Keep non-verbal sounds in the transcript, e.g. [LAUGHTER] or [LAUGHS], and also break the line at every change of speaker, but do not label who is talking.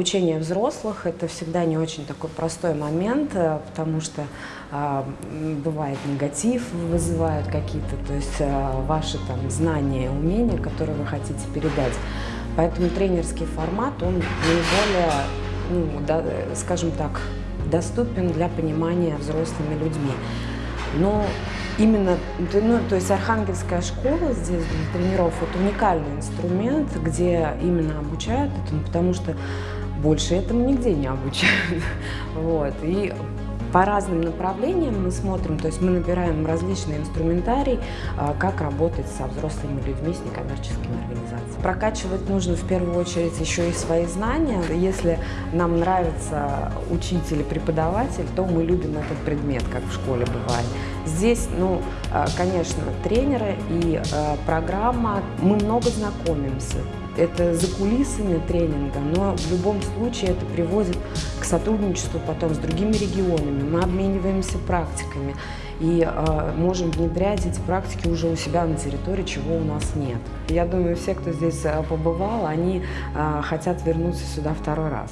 обучение взрослых – это всегда не очень такой простой момент, э, потому что э, бывает негатив, вызывают какие-то, то есть э, ваши там знания, умения, которые вы хотите передать. Поэтому тренерский формат, он наиболее, ну, да, скажем так, доступен для понимания взрослыми людьми. Но именно, ну, то есть Архангельская школа здесь для тренеров – это уникальный инструмент, где именно обучают этому, потому что больше этому нигде не обучают. [LAUGHS] Вот. И по разным направлениям мы смотрим, то есть мы набираем различные инструментарий, а, как работать со взрослыми людьми, с некоммерческими организациями. Прокачивать нужно в первую очередь еще и свои знания. Если нам нравится учитель преподаватель, то мы любим этот предмет, как в школе бывает. Здесь, ну, а, конечно, тренеры и а, программа, мы много знакомимся это за кулисами тренинга, но в любом случае это приводит к сотрудничеству потом с другими регионами. Мы обмениваемся практиками и э, можем внедрять эти практики уже у себя на территории, чего у нас нет. Я думаю, все, кто здесь э, побывал, они э, хотят вернуться сюда второй раз.